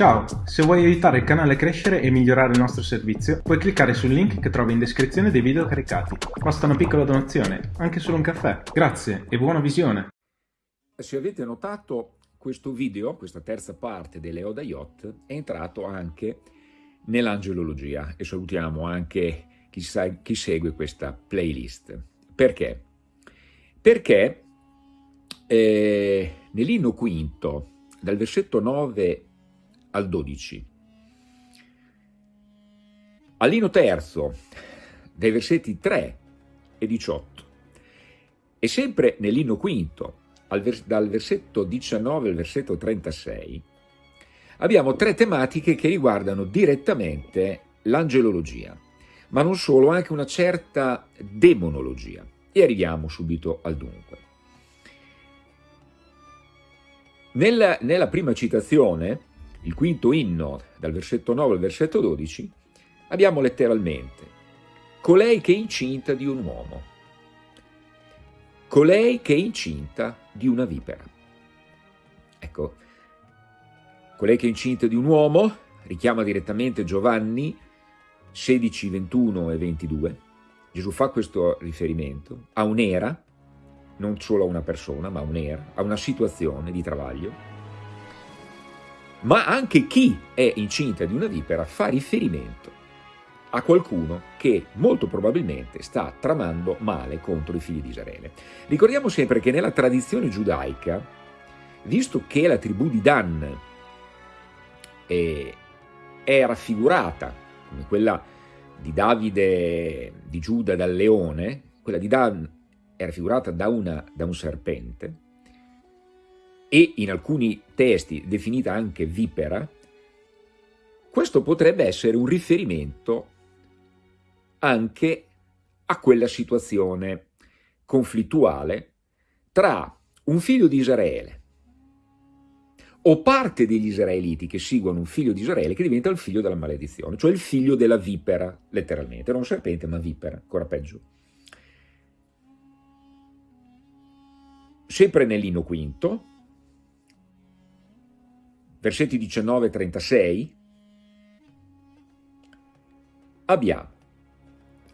Ciao, se vuoi aiutare il canale a crescere e migliorare il nostro servizio, puoi cliccare sul link che trovi in descrizione dei video caricati. Basta una piccola donazione, anche solo un caffè. Grazie e buona visione! Se avete notato, questo video, questa terza parte dell'Eoda Yacht, è entrato anche nell'angelologia e salutiamo anche chi, sa, chi segue questa playlist. Perché? Perché eh, nell'inno quinto, dal versetto 9 al 12. All'ino terzo, dai versetti 3 e 18, e sempre nell'inno quinto, dal versetto 19 al versetto 36, abbiamo tre tematiche che riguardano direttamente l'angelologia, ma non solo, anche una certa demonologia. E arriviamo subito al dunque. Nella, nella prima citazione, il quinto inno, dal versetto 9 al versetto 12, abbiamo letteralmente colei che è incinta di un uomo, colei che è incinta di una vipera. Ecco, colei che è incinta di un uomo richiama direttamente Giovanni 16, 21 e 22. Gesù fa questo riferimento a un'era, non solo a una persona, ma a un'era, a una situazione di travaglio, ma anche chi è incinta di una vipera fa riferimento a qualcuno che molto probabilmente sta tramando male contro i figli di Israele. Ricordiamo sempre che nella tradizione giudaica, visto che la tribù di Dan è, è raffigurata come quella di Davide di Giuda dal leone, quella di Dan è raffigurata da, una, da un serpente, e in alcuni testi definita anche vipera, questo potrebbe essere un riferimento anche a quella situazione conflittuale tra un figlio di Israele o parte degli israeliti che seguono un figlio di Israele che diventa il figlio della maledizione, cioè il figlio della vipera, letteralmente, non serpente ma vipera, ancora peggio. Sempre nell'Ino Quinto, versetti 19 e 36, abbiamo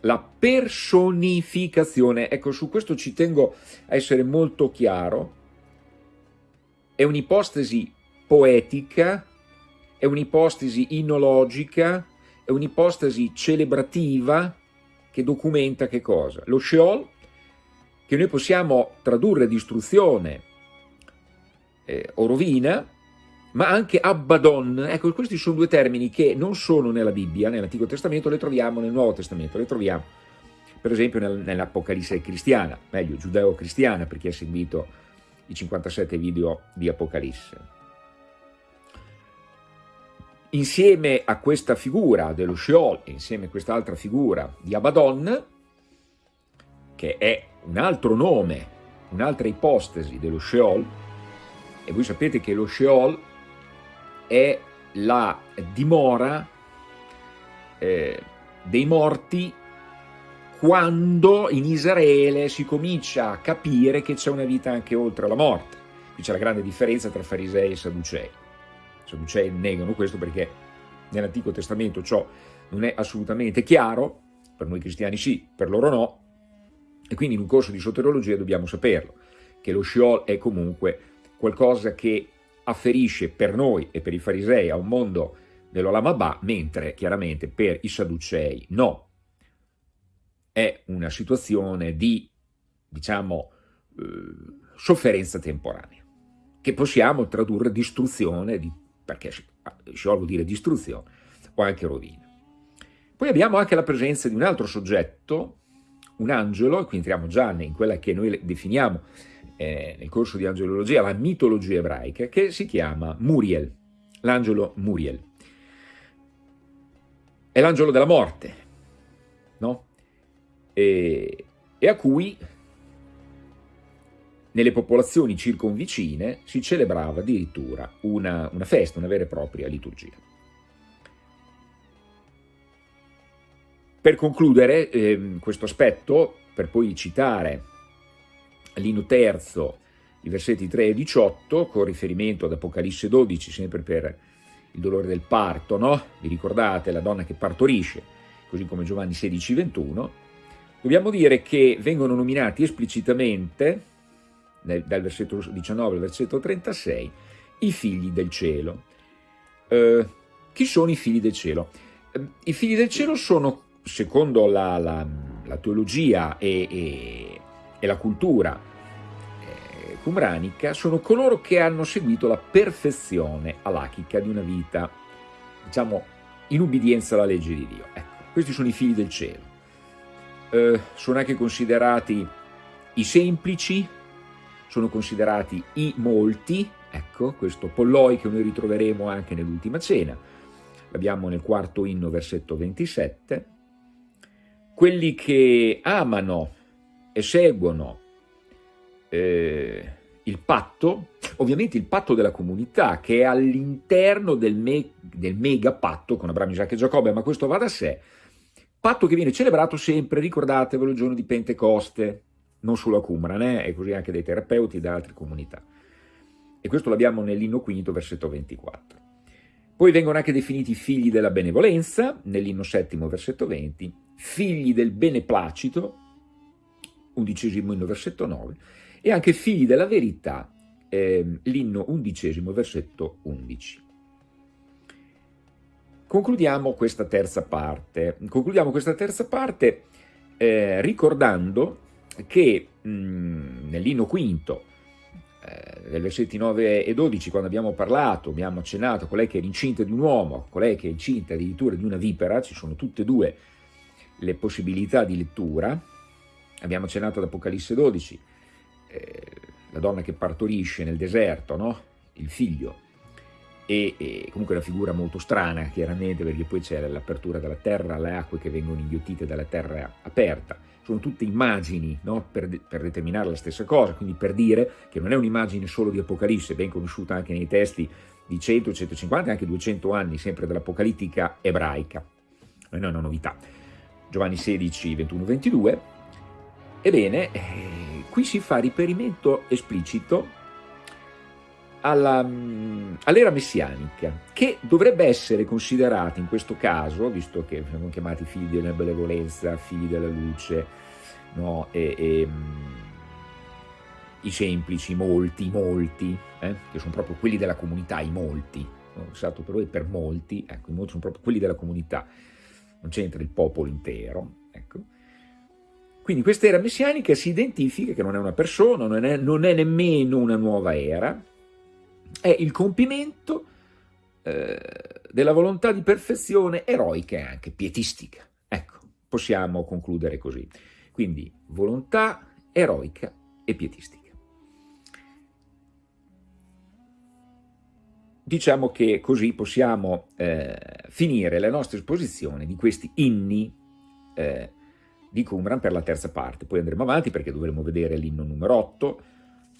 la personificazione, ecco su questo ci tengo a essere molto chiaro, è un'ipostesi poetica, è un'ipostesi inologica, è un'ipostesi celebrativa che documenta che cosa? Lo Sheol, che noi possiamo tradurre distruzione eh, o rovina, ma anche Abaddon. Ecco, questi sono due termini che non sono nella Bibbia, nell'Antico Testamento, le troviamo nel Nuovo Testamento, le troviamo per esempio nel, nell'Apocalisse cristiana, meglio, giudeo-cristiana, per chi ha seguito i 57 video di Apocalisse. Insieme a questa figura dello Sheol, insieme a quest'altra figura di Abaddon, che è un altro nome, un'altra ipostesi dello Sheol, e voi sapete che lo Sheol è la dimora eh, dei morti quando in Israele si comincia a capire che c'è una vita anche oltre la morte. Qui c'è la grande differenza tra farisei e sadducei. I sadducei negano questo perché nell'Antico Testamento ciò non è assolutamente chiaro, per noi cristiani sì, per loro no, e quindi in un corso di soteriologia dobbiamo saperlo, che lo Sheol è comunque qualcosa che afferisce per noi e per i farisei a un mondo dell'Olamabà, mentre chiaramente per i Sadducei no. È una situazione di, diciamo, eh, sofferenza temporanea, che possiamo tradurre distruzione, di, perché vuol dire distruzione, o anche rovina. Poi abbiamo anche la presenza di un altro soggetto, un angelo, e qui entriamo già in quella che noi definiamo eh, nel corso di angelologia, la mitologia ebraica, che si chiama Muriel, l'angelo Muriel. È l'angelo della morte, no? E, e, a cui nelle popolazioni circonvicine si celebrava addirittura una, una festa, una vera e propria liturgia. Per concludere eh, questo aspetto, per poi citare Lino terzo, i versetti 3 e 18, con riferimento ad Apocalisse 12, sempre per il dolore del parto, no? Vi ricordate la donna che partorisce, così come Giovanni 16, 21, dobbiamo dire che vengono nominati esplicitamente, dal versetto 19 al versetto 36, i figli del cielo. Eh, chi sono i figli del cielo? Eh, I figli del cielo sono, secondo la, la, la teologia e, e, e, la cultura eh, cumranica, sono coloro che hanno seguito la perfezione alachica di una vita, diciamo, in ubbidienza alla legge di Dio. Ecco, questi sono i figli del cielo. Eh, sono anche considerati i semplici, sono considerati i molti, ecco, questo polloi che noi ritroveremo anche nell'ultima cena, l'abbiamo nel quarto inno, versetto 27, quelli che amano e seguono eh, il patto, ovviamente il patto della comunità, che è all'interno del, me, del mega patto con Abramo, Isacco e Giacobbe, ma questo va da sé, patto che viene celebrato sempre, ricordatevelo, il giorno di Pentecoste, non solo a Qumran, eh, e così anche dai terapeuti da altre comunità. E questo l'abbiamo nell'inno quinto, versetto 24. Poi vengono anche definiti figli della benevolenza, nell'inno settimo, versetto 20, figli del beneplacito, undicesimo inno, versetto 9, e anche figli della verità, eh, l'inno undicesimo, versetto 11. Concludiamo questa terza parte, concludiamo questa terza parte eh, ricordando che nell'inno quinto, eh, nei versetti 9 e 12, quando abbiamo parlato, abbiamo accennato a colei che è incinta di un uomo, colei che è incinta addirittura di una vipera, ci sono tutte e due le possibilità di lettura, abbiamo accennato ad Apocalisse 12, eh, la donna che partorisce nel deserto, no? il figlio, e, e, comunque una figura molto strana chiaramente perché poi c'è l'apertura della terra, le acque che vengono inghiottite dalla terra aperta, sono tutte immagini no? per, per, determinare la stessa cosa, quindi per dire che non è un'immagine solo di Apocalisse, ben conosciuta anche nei testi di 100, 150 e anche 200 anni sempre dell'apocalittica ebraica, non è una novità. Giovanni 16, 21, 22, ebbene, eh, qui si fa riferimento esplicito all'era messianica, che dovrebbe essere considerata in questo caso, visto che siamo chiamati figli della benevolenza, figli della luce, no? e, e, i semplici, molti, molti, eh? che sono proprio quelli della comunità, i molti, no? usato per voi per molti, ecco, i molti sono proprio quelli della comunità, non c'entra il popolo intero, ecco. Quindi questa era messianica si identifica che non è una persona, non è, non è nemmeno una nuova era, è il compimento eh, della volontà di perfezione eroica e anche pietistica. Ecco, possiamo concludere così. Quindi volontà eroica e pietistica. Diciamo che così possiamo eh, finire la nostra esposizione di questi inni eh, di Qumran per la terza parte. Poi andremo avanti perché dovremo vedere l'inno numero 8,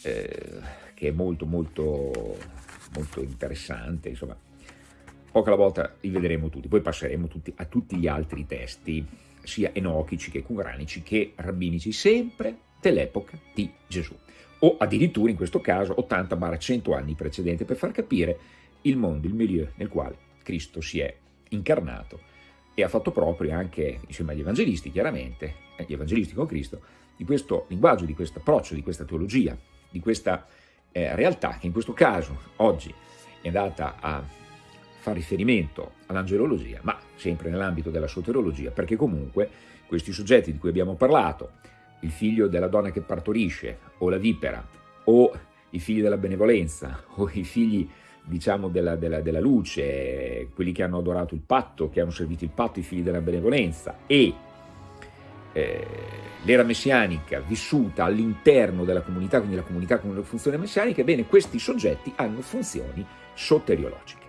eh, che è molto molto, molto interessante, insomma, poco alla volta li vedremo tutti, poi passeremo tutti, a tutti gli altri testi, sia enochici che cumranici che rabbinici, sempre dell'epoca di Gesù, o addirittura in questo caso 80-100 anni precedenti, per far capire il mondo, il milieu nel quale Cristo si è incarnato e ha fatto proprio anche, insieme agli evangelisti chiaramente, gli evangelisti con Cristo, di questo linguaggio, di questo approccio, di questa teologia, di questa eh, realtà che in questo caso oggi è andata a fare riferimento all'angelologia, ma sempre nell'ambito della soterologia, perché comunque questi soggetti di cui abbiamo parlato, il figlio della donna che partorisce, o la vipera, o i figli della benevolenza, o i figli diciamo della, della, della luce, quelli che hanno adorato il patto, che hanno servito il patto, i figli della benevolenza, e eh, l'era messianica vissuta all'interno della comunità, quindi la comunità con le funzioni messianiche, ebbene questi soggetti hanno funzioni soteriologiche.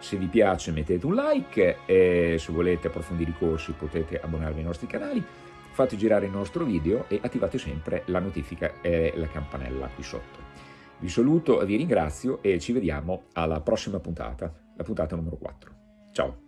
Se vi piace mettete un like e se volete approfondire i corsi potete abbonarvi ai nostri canali, fate girare il nostro video e attivate sempre la notifica e la campanella qui sotto. Vi saluto, vi ringrazio e ci vediamo alla prossima puntata, la puntata numero 4. Ciao!